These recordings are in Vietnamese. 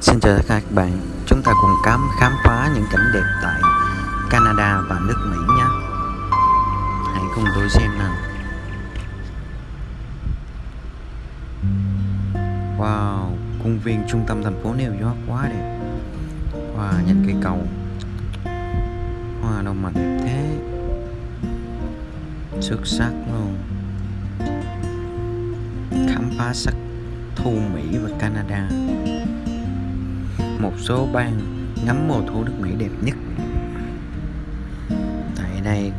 Xin chào tất cả các bạn, chúng ta cùng khám khám phá những cảnh đẹp tại Canada và nước Mỹ nhé. Hãy cùng tôi xem nào. Wow, công viên trung tâm thành phố New York quá đẹp. Wow, nhìn cây cầu. Wow, đâu mà đẹp thế. Xuất sắc luôn. Khám phá sắc thu Mỹ và Canada một số bang ngắm mùa thu nước Mỹ đẹp nhất. Tại đây.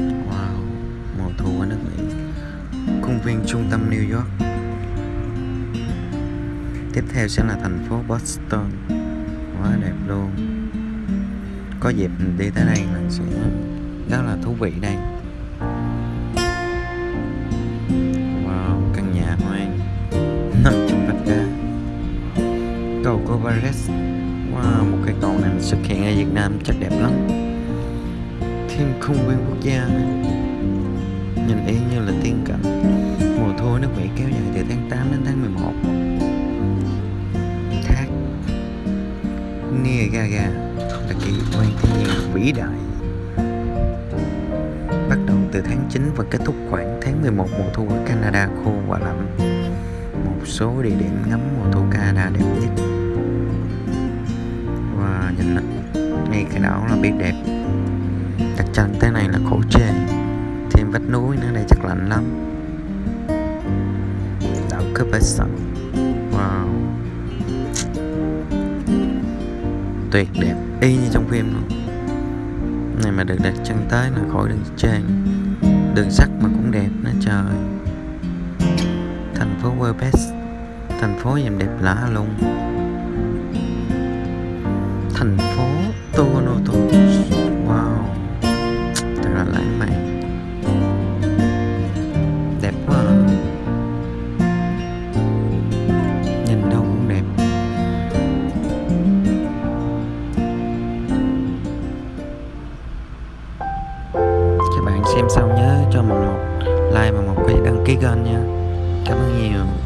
Wow, mùa thu ở nước Mỹ. Công viên trung tâm New York. Tiếp theo sẽ là thành phố Boston. Quá đẹp luôn. Có dịp mình đi tới đây mình sẽ rất là thú vị đây. Paris Wow, một cái cầu này xuất hiện ở Việt Nam chắc đẹp lắm. Thiên khung viên quốc gia. Nhìn y như là tiên cảnh. Mùa thu nước Mỹ kéo dài từ tháng 8 đến tháng 11 Thác. Niagara là kỳ quan thiên nhiên vĩ đại. Bắt đầu từ tháng 9 và kết thúc khoảng tháng 11 mùa thu ở Canada khô và lạnh. Một số địa điểm ngắm mùa thu Canada đẹp nhất. Biết đẹp. Đặt chân tới này là khổ chê Thêm vách núi nữa đây chắc lạnh lắm. Đảo Cupertino Wow. Tuyệt đẹp, y như trong phim luôn. Này mà được đặt chân tới là khỏi đường trên. Đường sắt mà cũng đẹp nó trời. Thành phố Webes thành phố em đẹp lạ luôn thành phố xem xong nhớ cho mình một like và một cái đăng ký kênh nha. Cảm ơn nhiều.